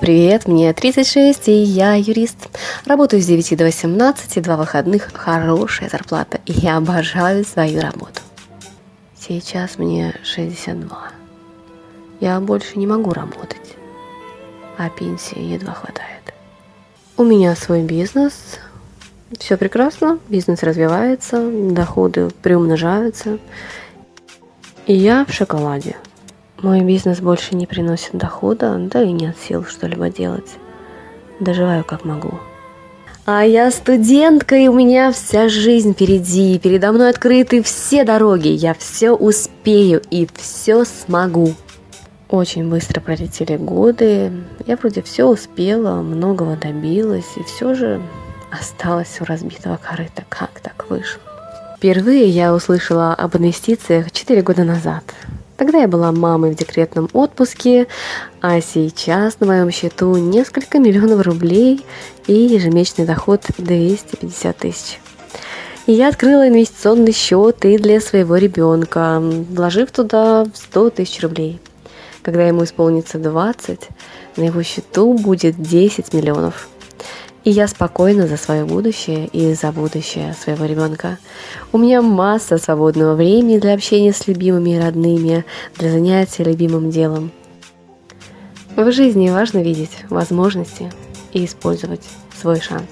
привет, мне 36, и я юрист. Работаю с 9 до 18, два выходных, хорошая зарплата, и я обожаю свою работу. Сейчас мне 62. Я больше не могу работать, а пенсии едва хватает. У меня свой бизнес, все прекрасно, бизнес развивается, доходы приумножаются, и я в шоколаде. Мой бизнес больше не приносит дохода, да и нет сил что-либо делать. Доживаю как могу. А я студентка, и у меня вся жизнь впереди. Передо мной открыты все дороги. Я все успею и все смогу. Очень быстро пролетели годы. Я вроде все успела, многого добилась, и все же осталось у разбитого корыта. Как так вышло? Впервые я услышала об инвестициях 4 года назад. Тогда я была мамой в декретном отпуске, а сейчас на моем счету несколько миллионов рублей и ежемесячный доход 250 тысяч. И я открыла инвестиционный счет и для своего ребенка, вложив туда 100 тысяч рублей. Когда ему исполнится 20, на его счету будет 10 миллионов. И я спокойна за свое будущее и за будущее своего ребенка. У меня масса свободного времени для общения с любимыми и родными, для занятия любимым делом. В жизни важно видеть возможности и использовать свой шанс.